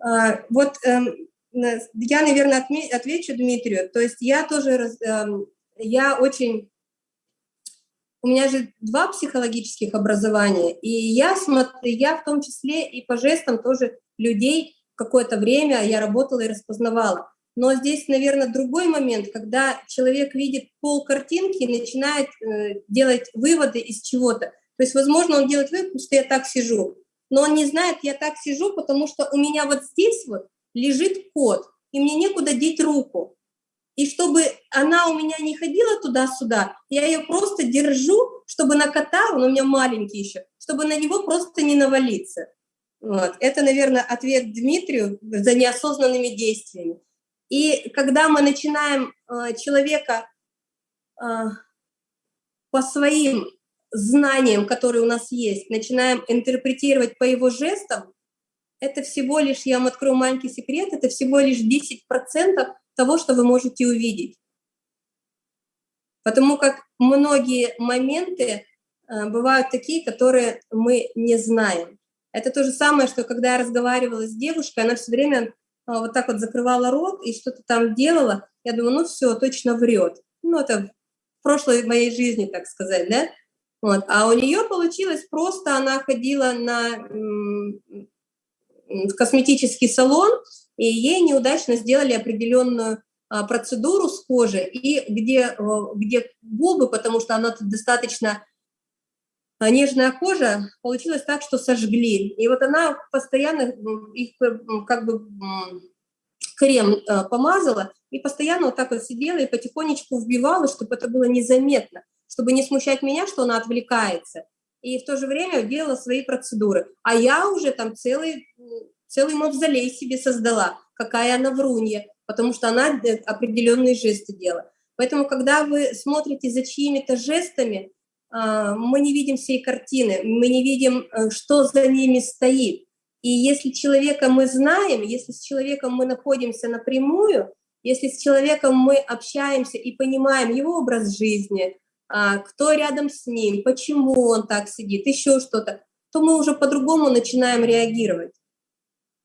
А, вот эм, я, наверное, отвечу Дмитрию. То есть я тоже, эм, я очень, у меня же два психологических образования, и я смотрю, я в том числе и по жестам тоже людей какое-то время я работала и распознавала. Но здесь, наверное, другой момент, когда человек видит пол картинки и начинает э, делать выводы из чего-то. То есть, возможно, он делает вывод, что я так сижу, но он не знает, я так сижу, потому что у меня вот здесь вот лежит кот, и мне некуда деть руку. И чтобы она у меня не ходила туда-сюда, я ее просто держу, чтобы на кота, он у меня маленький еще, чтобы на него просто не навалиться. Вот. Это, наверное, ответ Дмитрию за неосознанными действиями. И когда мы начинаем э, человека э, по своим знаниям, которые у нас есть, начинаем интерпретировать по его жестам, это всего лишь, я вам открою маленький секрет, это всего лишь 10% того, что вы можете увидеть. Потому как многие моменты э, бывают такие, которые мы не знаем. Это то же самое, что когда я разговаривала с девушкой, она все время а, вот так вот закрывала рот и что-то там делала. Я думаю, ну все, точно врет. Ну это в прошлой моей жизни, так сказать, да? Вот. А у нее получилось просто, она ходила на в косметический салон, и ей неудачно сделали определенную а, процедуру с кожи, и где, где губы, потому что она достаточно а нежная кожа, получилось так, что сожгли. И вот она постоянно их как бы крем э, помазала и постоянно вот так вот сидела и потихонечку вбивала, чтобы это было незаметно, чтобы не смущать меня, что она отвлекается. И в то же время делала свои процедуры. А я уже там целый, целый мавзолей себе создала, какая она врунья, потому что она э, определенные жесты делала. Поэтому, когда вы смотрите за чьими-то жестами, а, мы не видим всей картины, мы не видим, э, что за ними стоит. И если человека мы знаем, если с человеком мы находимся напрямую, если с человеком мы общаемся и понимаем его образ жизни, а, кто рядом с ним, почему он так сидит, еще что-то, то мы уже по-другому начинаем реагировать.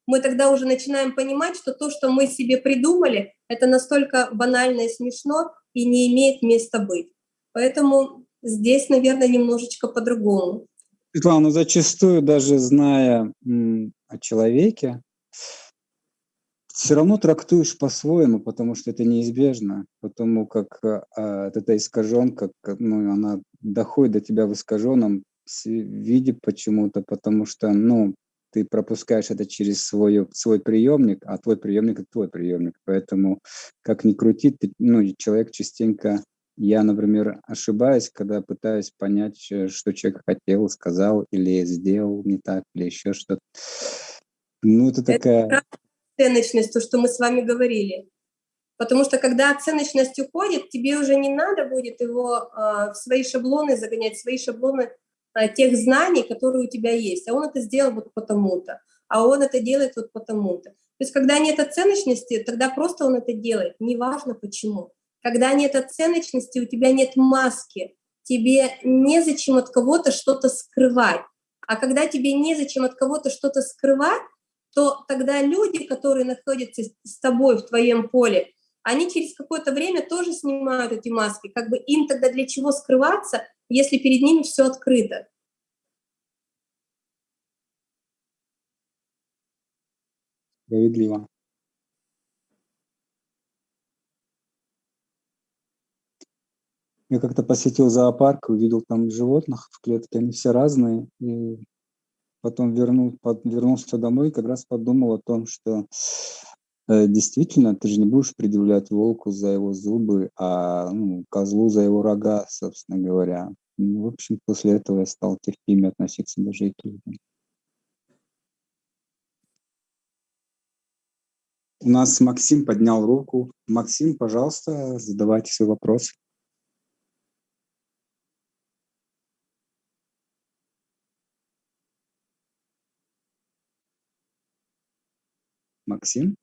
Мы тогда уже начинаем понимать, что то, что мы себе придумали, это настолько банально и смешно и не имеет места быть. Поэтому Здесь, наверное, немножечко по-другому. Светлана, зачастую даже зная о человеке, все равно трактуешь по-своему, потому что это неизбежно, потому как а, эта искаженка, ну, она доходит до тебя в искаженном виде почему-то, потому что, ну, ты пропускаешь это через свой, свой приемник, а твой приемник – это твой приемник. Поэтому, как ни крути, ты, ну, человек частенько я, например, ошибаюсь, когда пытаюсь понять, э, что человек хотел, сказал или сделал не так, или еще что-то. Ну, это такая... Это оценочность, то, что мы с вами говорили. Потому что когда оценочность уходит, тебе уже не надо будет его э, в свои шаблоны загонять, свои шаблоны тех знаний, которые у тебя есть. А он это сделал вот потому-то, а он это делает вот потому-то. То есть когда нет оценочности, тогда просто он это делает, неважно почему. Когда нет оценочности, у тебя нет маски, тебе незачем от кого-то что-то скрывать. А когда тебе незачем от кого-то что-то скрывать, то тогда люди, которые находятся с тобой в твоем поле, они через какое-то время тоже снимают эти маски. Как бы им тогда для чего скрываться, если перед ними все открыто? Справедливо. Я как-то посетил зоопарк, увидел там животных в клетке, они все разные. И потом вернул, под, вернулся домой и как раз подумал о том, что действительно, ты же не будешь предъявлять волку за его зубы, а ну, козлу за его рога, собственно говоря. Ну, в общем, после этого я стал терпимее относиться даже и к людям. У нас Максим поднял руку. Максим, пожалуйста, задавайте свой вопрос. Максим?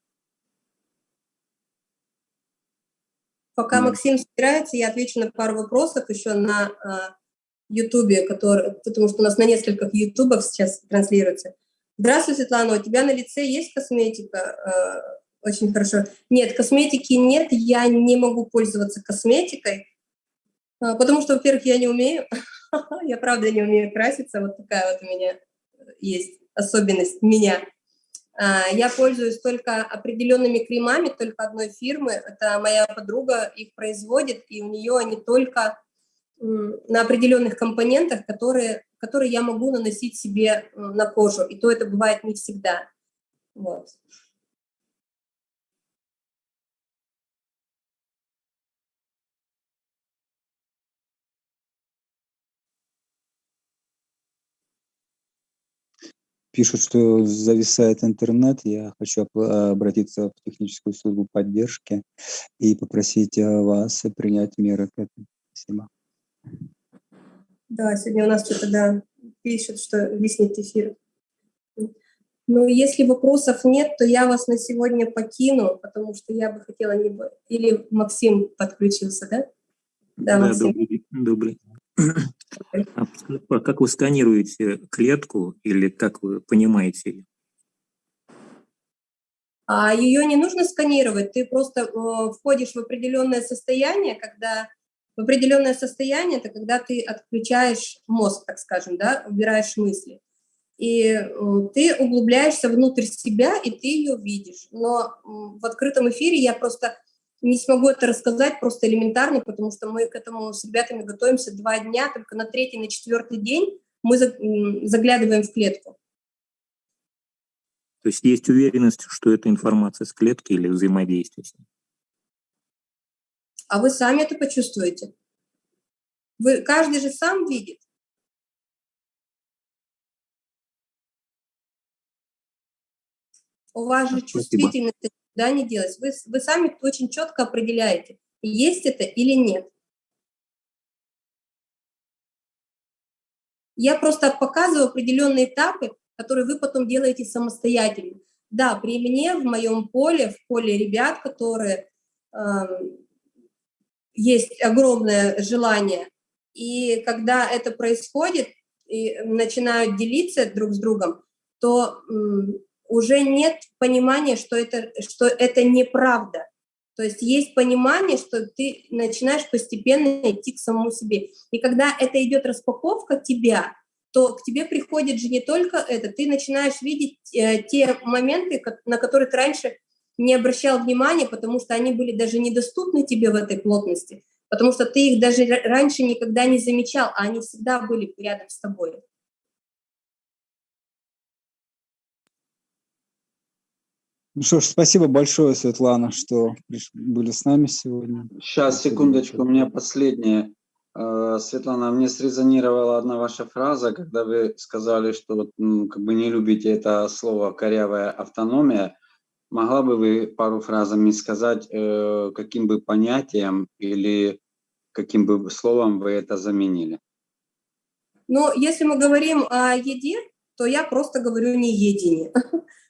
Пока да. Максим собирается, я отвечу на пару вопросов еще на а, Ютубе, который, потому что у нас на нескольких Ютубах сейчас транслируется. Здравствуй, Светлана, у тебя на лице есть косметика? А, очень хорошо. Нет, косметики нет, я не могу пользоваться косметикой, а, потому что, во-первых, я не умею, я правда не умею краситься, вот такая вот у меня есть особенность меня. А, я пользуюсь только определенными кремами, только одной фирмы. Это моя подруга их производит, и у нее они только на определенных компонентах, которые, которые я могу наносить себе на кожу. И то это бывает не всегда. Вот. Пишут, что зависает интернет. Я хочу обратиться в техническую службу поддержки и попросить э, вас принять меры к этому. Спасибо. Да, сегодня у нас что-то, да, пишут, что виснет эфир. Ну, если вопросов нет, то я вас на сегодня покину, потому что я бы хотела... Либо... Или Максим подключился, да? Да, да добрый. добрый. А как вы сканируете клетку или как вы понимаете ее? А ее не нужно сканировать, ты просто э, входишь в определенное состояние, когда в определенное состояние это когда ты отключаешь мозг, так скажем, да, убираешь мысли. И э, ты углубляешься внутрь себя, и ты ее видишь. Но в открытом эфире я просто не смогу это рассказать просто элементарно, потому что мы к этому с ребятами готовимся два дня, только на третий, на четвертый день мы заглядываем в клетку. То есть есть уверенность, что это информация с клетки или взаимодействие с ней? А вы сами это почувствуете. Вы, каждый же сам видит. У вас же чувствительность да, не делать. Вы, вы сами очень четко определяете, есть это или нет. Я просто показываю определенные этапы, которые вы потом делаете самостоятельно. Да, при мне, в моем поле, в поле ребят, которые э, есть огромное желание, и когда это происходит, и начинают делиться друг с другом, то уже нет понимания, что это, что это неправда. То есть есть понимание, что ты начинаешь постепенно идти к самому себе. И когда это идет распаковка тебя, то к тебе приходит же не только это, ты начинаешь видеть э, те моменты, на которые ты раньше не обращал внимания, потому что они были даже недоступны тебе в этой плотности, потому что ты их даже раньше никогда не замечал, а они всегда были рядом с тобой. Ну что ж, спасибо большое, Светлана, что были с нами сегодня. Сейчас, секундочку, у меня последнее. Э, Светлана, мне срезонировала одна ваша фраза, когда вы сказали, что ну, как бы не любите это слово «корявая автономия». Могла бы вы пару фразами сказать, э, каким бы понятием или каким бы словом вы это заменили? Ну, если мы говорим о еде, то я просто говорю не едине.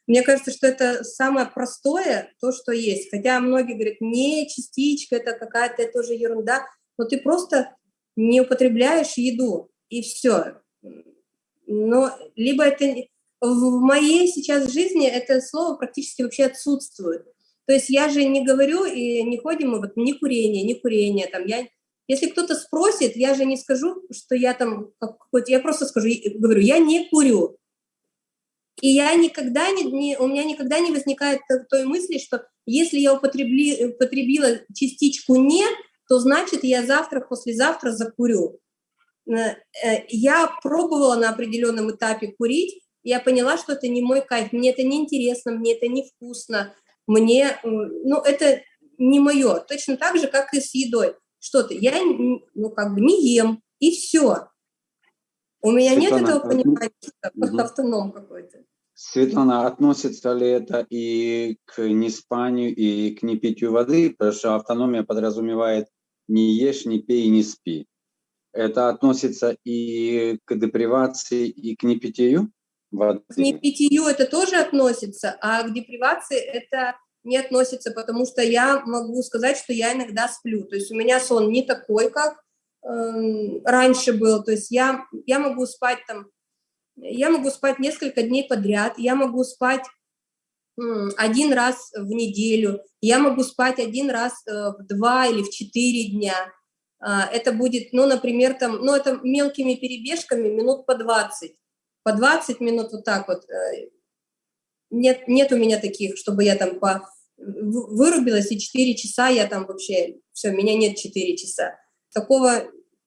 Мне кажется, что это самое простое, то, что есть. Хотя многие говорят, не частичка, это какая-то тоже ерунда, но ты просто не употребляешь еду, и все. Но либо это... В моей сейчас жизни это слово практически вообще отсутствует. То есть я же не говорю и не ходим мы вот ни курение, ни курение. Там, я, если кто-то спросит, я же не скажу, что я там какой-то... Я просто скажу, говорю, я не курю. И я никогда не, не, у меня никогда не возникает той мысли, что если я употребли, употребила частичку «не», то значит я завтра, послезавтра закурю. Э, я пробовала на определенном этапе курить, я поняла, что это не мой кайф, мне это не интересно, мне это не вкусно. мне, э, ну, это не мое. Точно так же, как и с едой. Что-то я, ну, как бы не ем, и все. У меня Светлана, нет этого понимания, угу. автоном какой-то. Светлана, относится ли это и к неспанию, и к непитию воды? Потому что автономия подразумевает не ешь, не пей, не спи. Это относится и к депривации, и к непитию воды? К непитию это тоже относится, а к депривации это не относится, потому что я могу сказать, что я иногда сплю. То есть у меня сон не такой, как раньше был. То есть я, я могу спать там, я могу спать несколько дней подряд, я могу спать один раз в неделю, я могу спать один раз э, в два или в четыре дня. А, это будет, ну, например, там, ну, это мелкими перебежками минут по 20. По 20 минут вот так вот. Э, нет, нет у меня таких, чтобы я там по, вырубилась, и 4 часа я там вообще, все, меня нет 4 часа. Такого,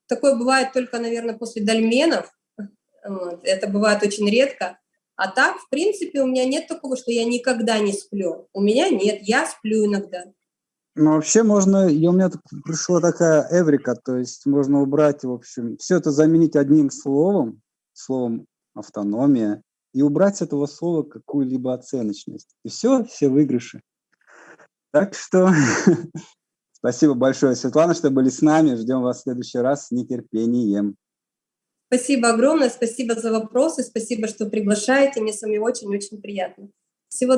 такое бывает только, наверное, после дольменов. Вот, это бывает очень редко. А так, в принципе, у меня нет такого, что я никогда не сплю. У меня нет, я сплю иногда. Ну, вообще можно, и у меня пришла такая эврика, то есть можно убрать, в общем, все это заменить одним словом, словом автономия, и убрать с этого слова какую-либо оценочность. И все, все выигрыши. Так что спасибо большое, Светлана, что были с нами. Ждем вас в следующий раз с нетерпением. Спасибо огромное, спасибо за вопросы, спасибо, что приглашаете. Мне с вами очень-очень приятно. Всего доброго.